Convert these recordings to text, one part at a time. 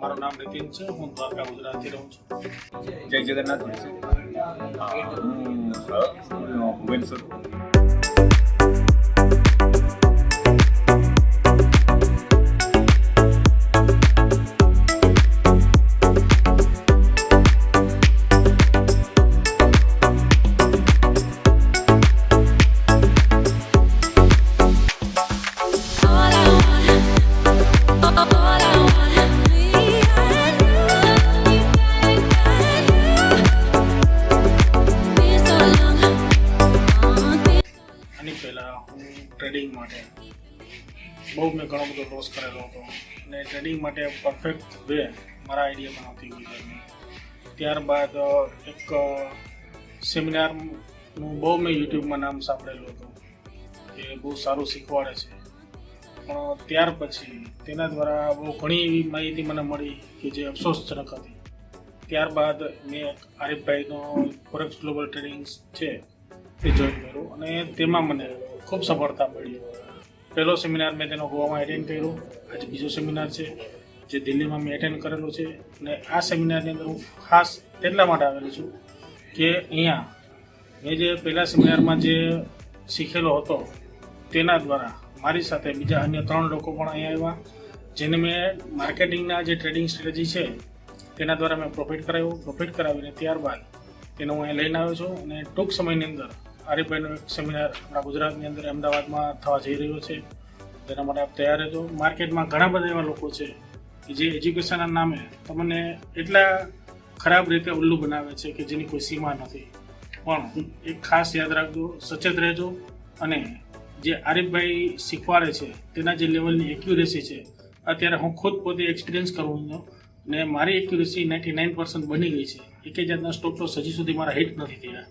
મારું નામ નીતિન છે હું દ્વારકા ગુજરાતથી રહું છું. જય જગન્નાથ હું. ભુવનેશ્વર. પહેલાં હું ટ્રેડિંગ માટે. બહુ મેં ઘણો બધો લોસ કરેલો હતો. અને ટ્રેડિંગ માટે પરફેક્ટ વે મારા આઈડિયામાં નહોતી ગુજરાતની ત્યારબાદ એક સેમિનારનું બહુ મેં યુટ્યુબમાં નામ સાંભળેલું હતું કે બહુ સારું શીખવાડે છે. પણ ત્યાર પછી તેના દ્વારા બહુ ઘણી એવી માહિતી મને મળી કે જે અફસોસજનક હતી. ત્યારબાદ મેં આરિફભાઈનો ફોરેક્સ ગ્લોબલ ટ્રેડિંગ છે તે જોઈન કર્યું અને તેમાં મને ખૂબ સફળતા મળી. પહેલો સેમિનાર મેં તેનો ગોવામાં એટેન્ડ કર્યો. આજે બીજો સેમિનાર છે, જે દિલ્હીમાં મેં એટેન્ડ કરેલો છે. અને આ સેમિનારની અંદર હું ખાસ એટલા માટે આવેલો છું કે અહીંયા મેં જે પહેલા સેમિનારમાં જે શીખેલો હતો, તેના દ્વારા મારી સાથે બીજા અન્ય ત્રણ લોકો પણ અહીંયા આવ્યા, જેને મેં માર્કેટિંગના જે ટ્રેડિંગ સ્ટ્રેટેજી છે, તેના દ્વારા મેં પ્રોફિટ કરાવ્યું. પ્રોફિટ કરાવીને ત્યારબાદ તેને હું અહીંયા લઈને આવ્યો છું અને ટૂંક સમયની અંદર આરીફભાઈનો એક સેમિનાર આપણા ગુજરાતની અંદર અમદાવાદમાં થવા જઈ રહ્યો છે. તેના માટે આપ તૈયાર રહેજો. માર્કેટમાં ઘણા બધા એવા લોકો છે કે જે એજ્યુકેશનના નામે તમને એટલા ખરાબ રીતે ઉલ્લુ બનાવે છે કે જેની કોઈ સીમા નથી. પણ એક ખાસ યાદ રાખજો, સચેત રહેજો અને જે આરીફભાઈ શીખવાડે છે, તેના જે લેવલની એક્યુરેસી છે, અત્યારે હું ખુદ પોતે એક્સપિરિયન્સ કરું છું ને મારી એક્યુરેસી નાઇન્ટી નાઇન પર્સન્ટ બની ગઈ છે. એકે જાતના સ્ટોપ તો હજી સુધી મારા હિટ નથી થયા.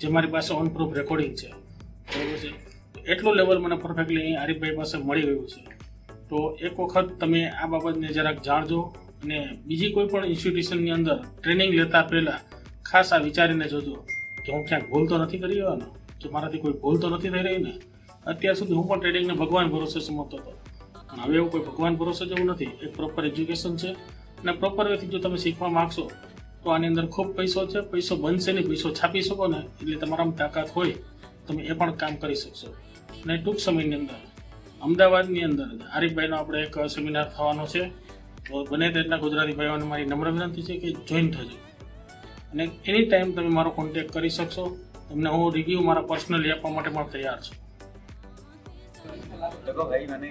જે મારી પાસે ઓન પ્રૂફ રેકોર્ડિંગ છે. બરાબર છે? એટલું લેવલ મને પરફેક્ટલી અહીં આરીફભાઈ પાસે મળી ગયું છે. તો એક વખત તમે આ બાબતને જરાક જાણજો અને બીજી કોઈ પણ ઇન્સ્ટિટ્યુશનની અંદર ટ્રેનિંગ લેતા પહેલાં ખાસ આ વિચારીને જોજો કે હું ક્યાંક ભૂલ તો નથી કરી રહ્યો કે મારાથી કોઈ ભૂલ તો નથી થઈ રહી ને? અત્યાર સુધી હું પણ ટ્રેડિંગને ભગવાન ભરોસે સમજતો હતો. પણ હવે એવું કોઈ ભગવાન ભરોસે જેવું નથી. એક પ્રોપર એજ્યુકેશન છે. અને પ્રોપર વેથી જો તમે શીખવા માગશો તો આની અંદર ખૂબ પૈસો છે. પૈસો બનશે નહીં, પૈસો છાપી શકો ને, એટલે તમારામાં તાકાત હોય, તમે એ પણ કામ કરી શકશો. અને ટૂંક સમયની અંદર, અમદાવાદની અંદર આરીફભાઈનો આપણે એક સેમિનાર થવાનો છે. બને તેટલા ગુજરાતી ભાઈઓને મારી નમ્ર વિનંતી છે કે જોઈન થજો. અને એની ટાઈમ તમે મારો કોન્ટેક કરી શકશો. તમને હું રિવ્યૂ મારા પર્સનલી આપવા માટે પણ તૈયાર છું. ભાઈ, મને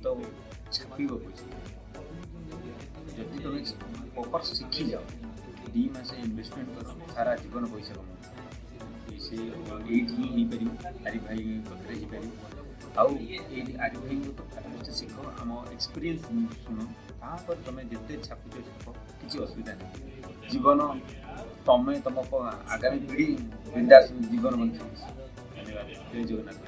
ତ ଛାପିବ ପଇସା ଯଦି ତମେ ପ୍ରପର ଶିଖିଯାଅ ଦୁଇ ମାସ ଇନଭେଷ୍ଟମେଣ୍ଟ କର ସାରା ଜୀବନ ପଇସା କମାଅ ସେ ଏଇଠି ହିଁ ହେଇପାରିବ ଆରି ଭାଇ ପାଖରେ ହେଇପାରିବ ଆଉ ଏଇଠି ଆରି ଭାଇଙ୍କ ତ ଫାଷ୍ଟ ଶିଖ ଆମ ଏକ୍ସପିରିଏନ୍ସ ଶୁଣ ତାପରେ ତମେ ଯେତେ ଛାପୁଛ ଛାପ କିଛି ଅସୁବିଧା ନାହିଁ ଜୀବନ ତମେ ତମ ପ- ଆଗାମୀ ପିଢ଼ି ବିନ୍ଦାସ ଜୀବନ ବଞ୍ଚିବ ଧନ୍ୟବାଦ ଜୟ ଜଗନ୍ନାଥ